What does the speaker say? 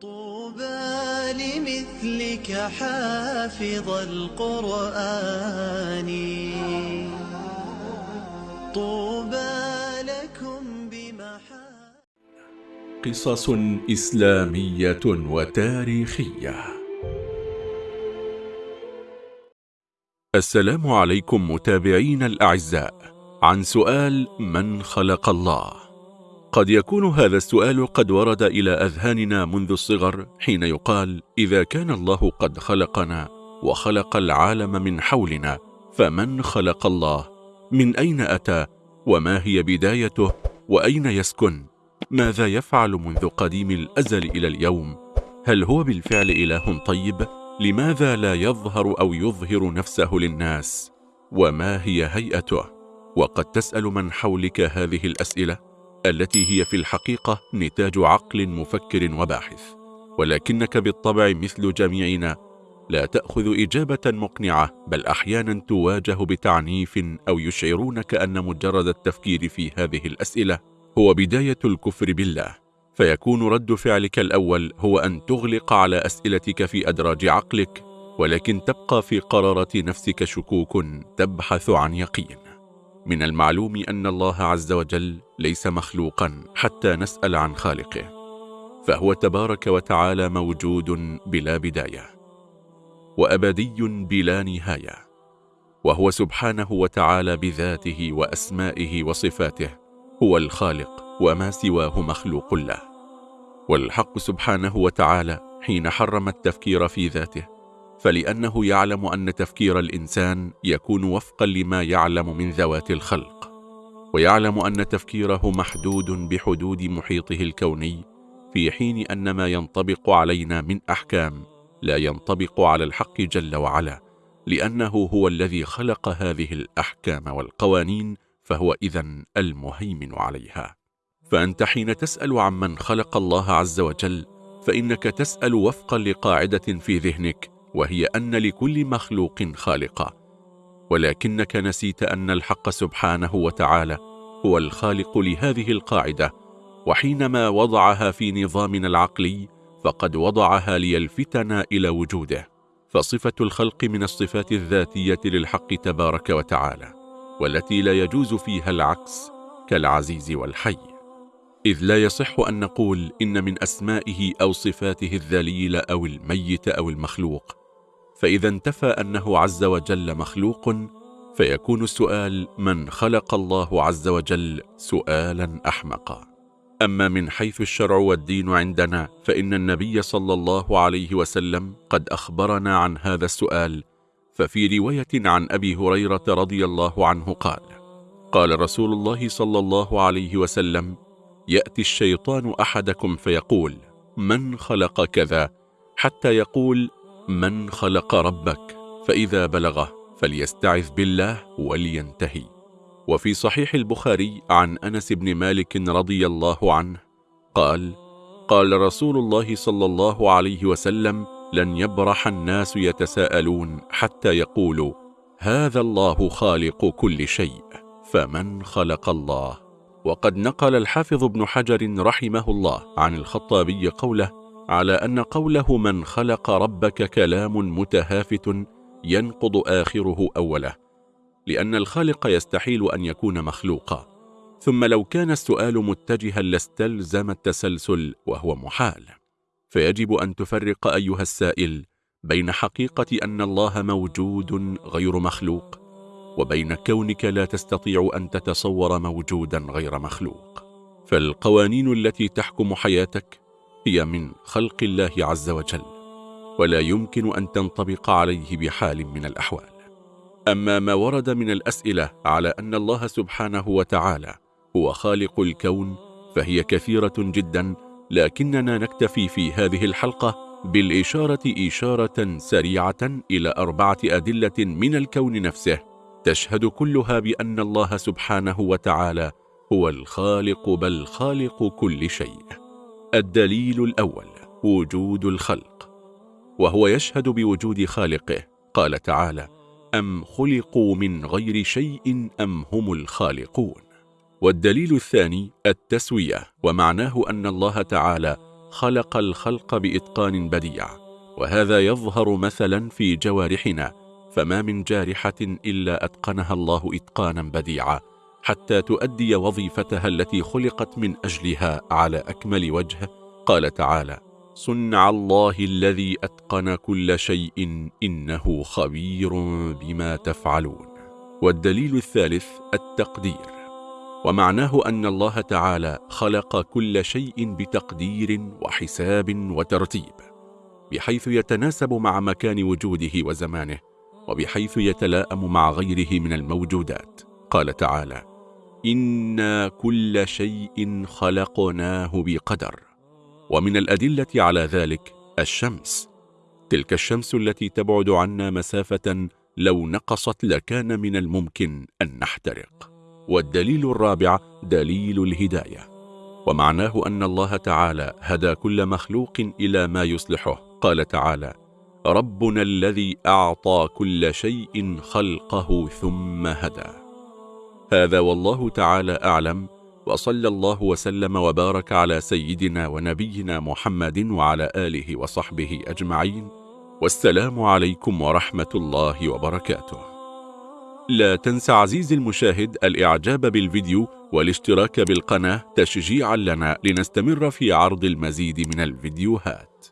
طوبى لمثلك حافظ القرآن. طوبى لكم بمحا قصص إسلامية وتاريخية. السلام عليكم متابعين الأعزاء. عن سؤال من خلق الله. قد يكون هذا السؤال قد ورد إلى أذهاننا منذ الصغر حين يقال إذا كان الله قد خلقنا وخلق العالم من حولنا فمن خلق الله؟ من أين أتى؟ وما هي بدايته؟ وأين يسكن؟ ماذا يفعل منذ قديم الأزل إلى اليوم؟ هل هو بالفعل إله طيب؟ لماذا لا يظهر أو يظهر نفسه للناس؟ وما هي هيئته؟ وقد تسأل من حولك هذه الأسئلة؟ التي هي في الحقيقة نتاج عقل مفكر وباحث. ولكنك بالطبع مثل جميعنا لا تأخذ إجابة مقنعة بل أحيانا تواجه بتعنيف أو يشعرونك أن مجرد التفكير في هذه الأسئلة هو بداية الكفر بالله. فيكون رد فعلك الأول هو أن تغلق على أسئلتك في أدراج عقلك ولكن تبقى في قرارة نفسك شكوك تبحث عن يقين. من المعلوم أن الله عز وجل ليس مخلوقا حتى نسأل عن خالقه فهو تبارك وتعالى موجود بلا بداية وأبدي بلا نهاية وهو سبحانه وتعالى بذاته وأسمائه وصفاته هو الخالق وما سواه مخلوق له. والحق سبحانه وتعالى حين حرم التفكير في ذاته فلأنه يعلم أن تفكير الإنسان يكون وفقا لما يعلم من ذوات الخلق ويعلم أن تفكيره محدود بحدود محيطه الكوني في حين أن ما ينطبق علينا من أحكام لا ينطبق على الحق جل وعلا لأنه هو الذي خلق هذه الأحكام والقوانين فهو إذا المهيمن عليها. فأنت حين تسأل عمن خلق الله عز وجل فإنك تسأل وفقا لقاعدة في ذهنك وهي أن لكل مخلوق خالقا. ولكنك نسيت أن الحق سبحانه وتعالى هو الخالق لهذه القاعدة. وحينما وضعها في نظامنا العقلي فقد وضعها ليلفتنا إلى وجوده. فصفة الخلق من الصفات الذاتية للحق تبارك وتعالى والتي لا يجوز فيها العكس كالعزيز والحي. إذ لا يصح أن نقول إن من أسمائه أو صفاته الذليل أو الميت أو المخلوق فإذا انتفى أنه عز وجل مخلوق فيكون السؤال من خلق الله عز وجل سؤالا أحمقا. أما من حيث الشرع والدين عندنا فإن النبي صلى الله عليه وسلم قد أخبرنا عن هذا السؤال ففي رواية عن أبي هريرة رضي الله عنه قال قال رسول الله صلى الله عليه وسلم يأتي الشيطان أحدكم فيقول من خلق كذا؟ حتى يقول من خلق ربك فإذا بلغه فليستعذ بالله ولينتهي. وفي صحيح البخاري عن أنس بن مالك رضي الله عنه قال قال رسول الله صلى الله عليه وسلم لن يبرح الناس يتساءلون حتى يقولوا هذا الله خالق كل شيء فمن خلق الله؟ وقد نقل الحافظ ابن حجر رحمه الله عن الخطابي قوله على أن قوله من خلق ربك كلام متهافت ينقض آخره أوله لأن الخالق يستحيل أن يكون مخلوقا. ثم لو كان السؤال متجها لاستلزم التسلسل وهو محال. فيجب أن تفرق أيها السائل بين حقيقة أن الله موجود غير مخلوق وبين كونك لا تستطيع أن تتصور موجودا غير مخلوق. فالقوانين التي تحكم حياتك هي من خلق الله عز وجل ولا يمكن أن تنطبق عليه بحال من الأحوال. أما ما ورد من الأسئلة على أن الله سبحانه وتعالى هو خالق الكون فهي كثيرة جدا لكننا نكتفي في هذه الحلقة بالإشارة إشارة سريعة إلى أربعة أدلة من الكون نفسه تشهد كلها بأن الله سبحانه وتعالى هو الخالق بل خالق كل شيء. الدليل الأول وجود الخلق وهو يشهد بوجود خالقه. قال تعالى أم خلقوا من غير شيء أم هم الخالقون؟ والدليل الثاني التسوية ومعناه أن الله تعالى خلق الخلق بإتقان بديع وهذا يظهر مثلا في جوارحنا فما من جارحة إلا أتقنها الله إتقانا بديعا. حتى تؤدي وظيفتها التي خلقت من أجلها على أكمل وجه؟ قال تعالى صنع الله الذي أتقن كل شيء إنه خبير بما تفعلون. والدليل الثالث التقدير. ومعناه أن الله تعالى خلق كل شيء بتقدير وحساب وترتيب بحيث يتناسب مع مكان وجوده وزمانه وبحيث يتلاءم مع غيره من الموجودات. قال تعالى إنا كل شيء خلقناه بقدر ومن الأدلة على ذلك الشمس تلك الشمس التي تبعد عنا مسافة لو نقصت لكان من الممكن أن نحترق والدليل الرابع دليل الهداية ومعناه أن الله تعالى هدى كل مخلوق إلى ما يصلحه قال تعالى ربنا الذي أعطى كل شيء خلقه ثم هدى هذا والله تعالى أعلم وصلى الله وسلم وبارك على سيدنا ونبينا محمد وعلى آله وصحبه أجمعين والسلام عليكم ورحمة الله وبركاته. لا تنسى عزيزي المشاهد الإعجاب بالفيديو والاشتراك بالقناة تشجيعا لنا لنستمر في عرض المزيد من الفيديوهات.